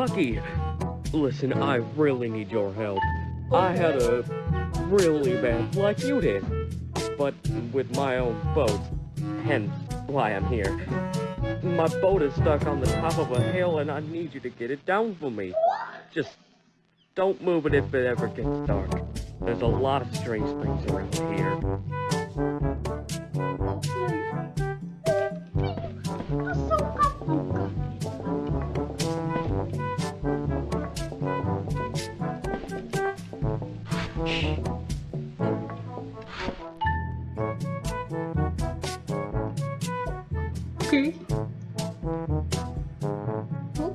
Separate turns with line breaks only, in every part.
Bucky, listen, I really need your help. I had a really bad like you did, but with my own boat, hence why I'm here. My boat is stuck on the top of a hill and I need you to get it down for me. Just don't move it if it ever gets dark. There's a lot of strange things around here.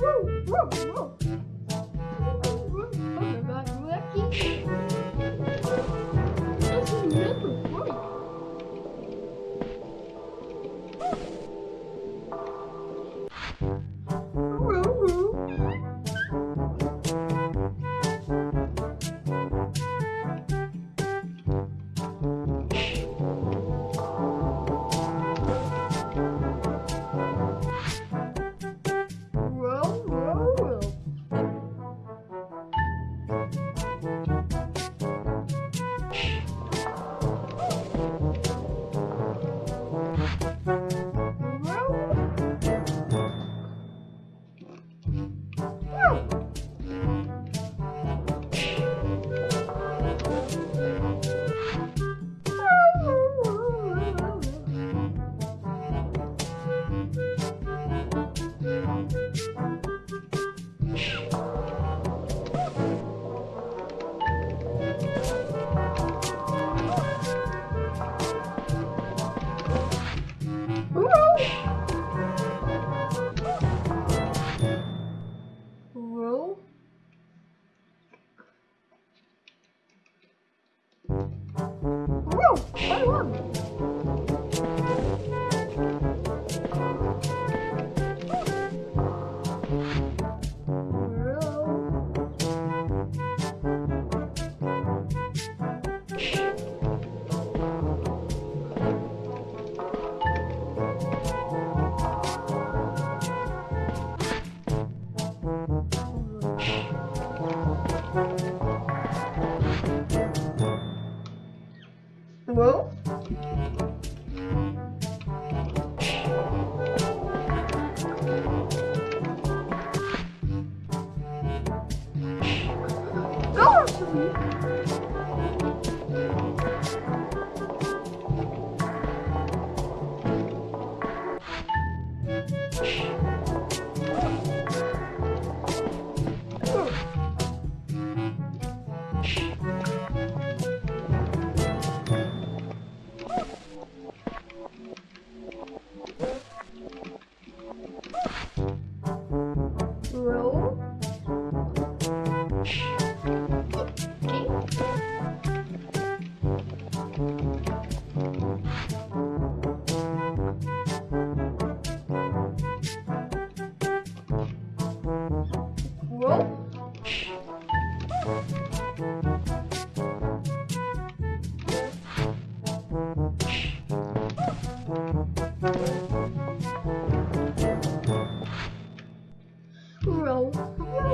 Woo! Woo! Woo! Brasil.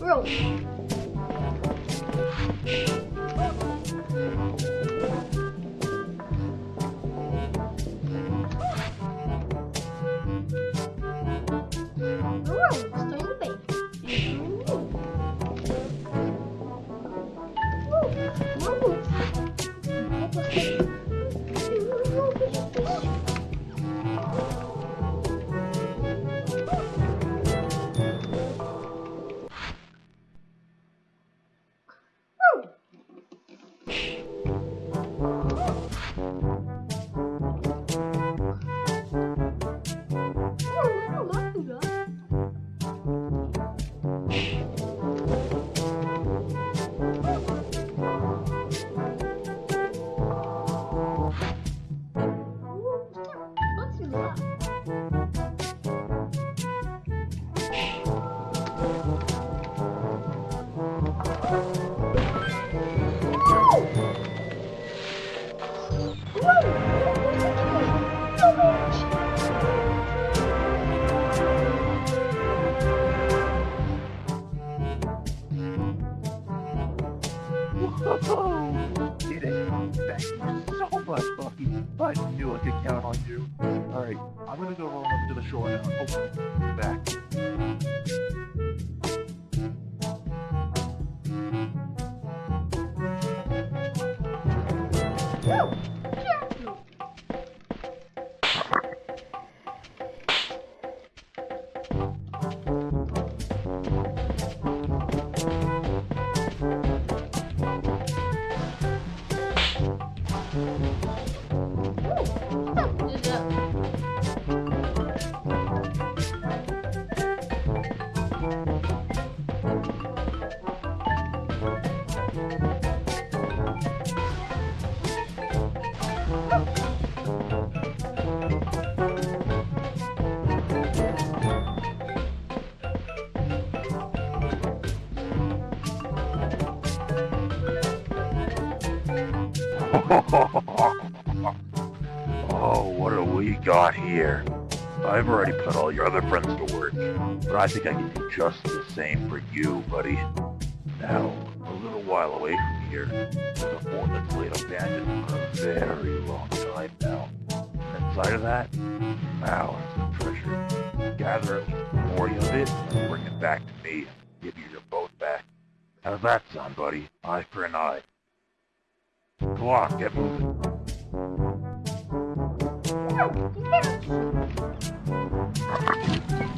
Roll.
Whoa! Did it? So much, Bucky. I knew I could count on you. I'm gonna go roll up to the shore now. Hopefully, be back. Got here? I've already put all your other friends to work, but I think I can do just the same for you, buddy. Now, a little while away from here, there's a fort that's laid abandoned for a very long time now. Inside of that, mounds of treasure. Gather at least 40 of it and bring it back to me and give you your boat back. How's that sound, buddy? Eye for an eye. Come on, get moving.
Thank you.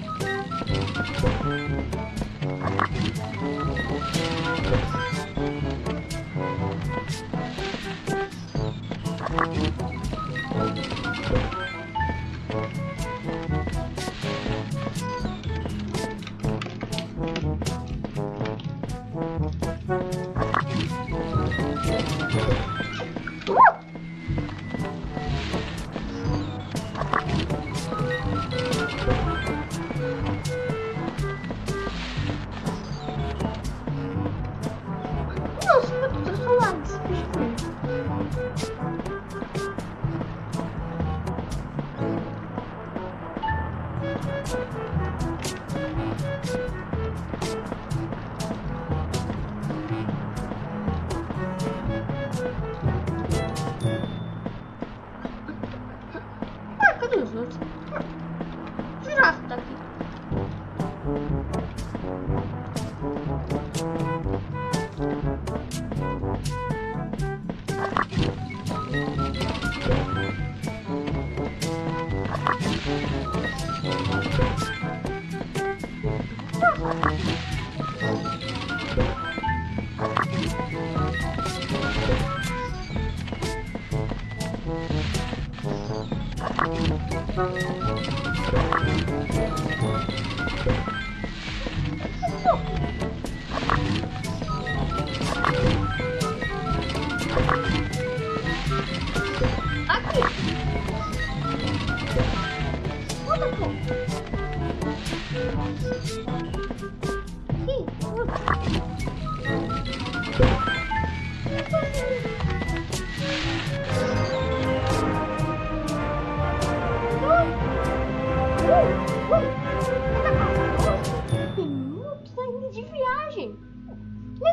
De viagem.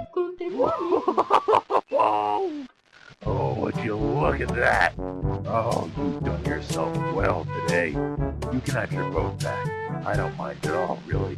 Encontrei meu um
amigo. Oh, would you look at that? Oh, you've done yourself well today. You can have your boat back. I don't mind at all, really.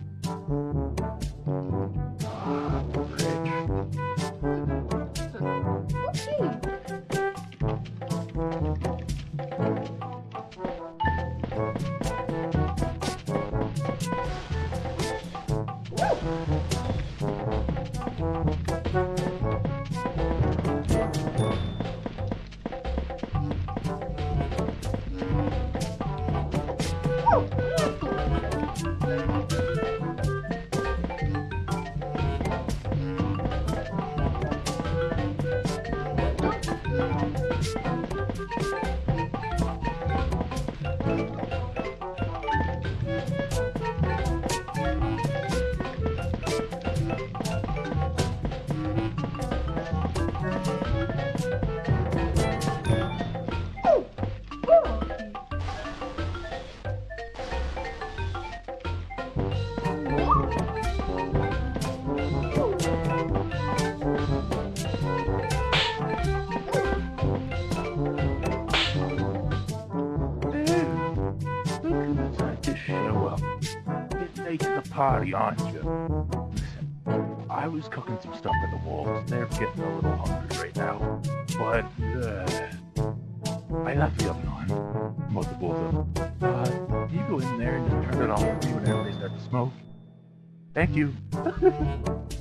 Party, aren't you? Listen, I was cooking some stuff in the walls, they're getting a little hungry right now. But, uh, I left the oven on. Multiple of them. Uh, you go in there and just turn it off whenever they start to smoke. Thank you.